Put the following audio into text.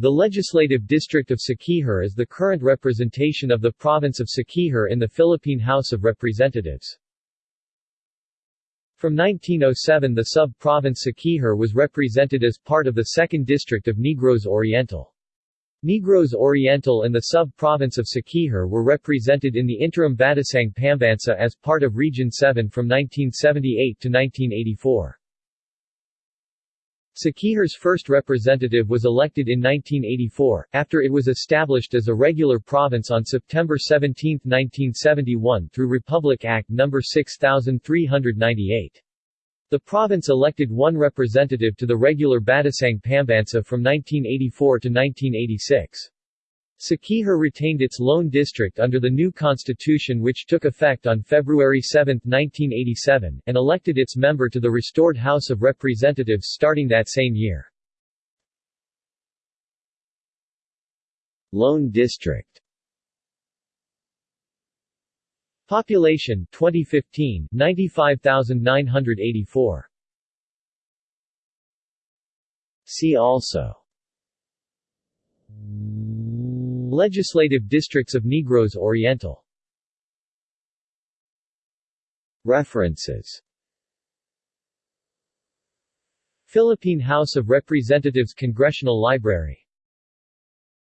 The legislative district of Siquijor is the current representation of the province of Siquijor in the Philippine House of Representatives. From 1907 the sub-province Siquijor was represented as part of the 2nd District of Negros Oriental. Negros Oriental and the sub-province of Siquijor were represented in the interim Batasang Pambansa as part of Region 7 from 1978 to 1984. Siquijor's first representative was elected in 1984, after it was established as a regular province on September 17, 1971 through Republic Act No. 6398. The province elected one representative to the regular Batasang Pambansa from 1984 to 1986. Siquijor retained its lone district under the new constitution which took effect on February 7, 1987, and elected its member to the restored House of Representatives starting that same year. Lone district Population 2015 95,984 See also Legislative districts of Negros Oriental. References. Philippine House of Representatives Congressional Library